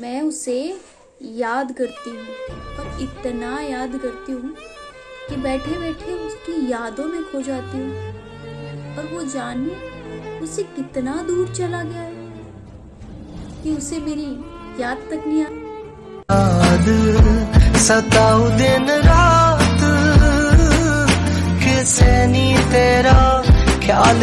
मैं उसे याद करती हूँ और इतना याद करती हूँ कि बैठे बैठे उसकी यादों में खो जाती हूँ। और वो जाने उसे कितना दूर चला गया है कि उसे मेरी याद तक नहीं आ याद सताऊ दिन रात किसे नहीं तेरा ख्याल